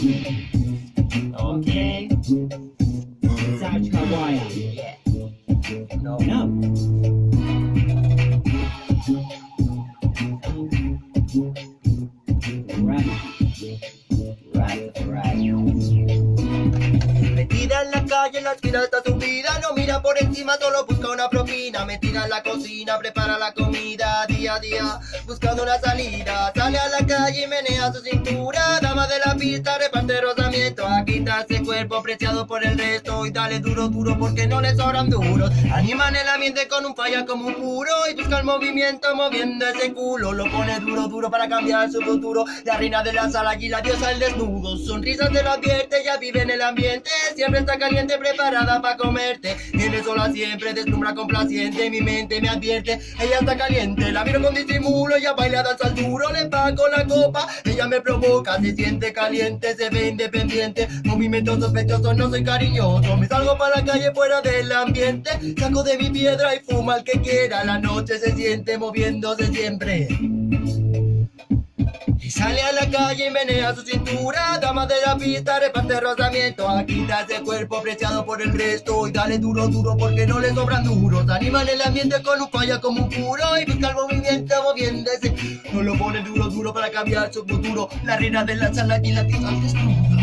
Okay. No. No. Metida en la calle, en la esquina está su vida No mira por encima, solo busca una propina Metida en la cocina, prepara la comida Día a día, buscando una salida Sale a la calle y menea su cintura Dama de la pista, reparte rozamiento Está ese cuerpo preciado por el resto Y dale duro, duro, porque no le sobran duros. Animan el ambiente con un falla como un puro Y busca el movimiento moviendo ese culo. Lo pone duro, duro para cambiar su futuro. La reina de la sala y la diosa del desnudo. Sonrisas te lo advierte, ya vive en el ambiente. Siempre está caliente, preparada para comerte. Tiene sola siempre, deslumbra complaciente. Mi mente me advierte, ella está caliente. La miro con disimulo, ella baila danza al duro. Le pago la copa, ella me provoca. Se siente caliente, se ve independiente Movimientos sospechosos, no soy cariñoso. Me salgo para la calle fuera del ambiente Saco de mi piedra y fuma el que quiera. La noche se siente moviéndose siempre. Y sale a la calle y menea su cintura. Dama de la pista, reparte rozamiento. Aquí está ese cuerpo preciado por el resto. Y dale duro, duro porque no le sobran duros. Animan el ambiente con un falla como un puro Y busca el movimiento moviéndose. No lo pone duro, duro para cambiar su futuro. La reina de la sala y la al desnudo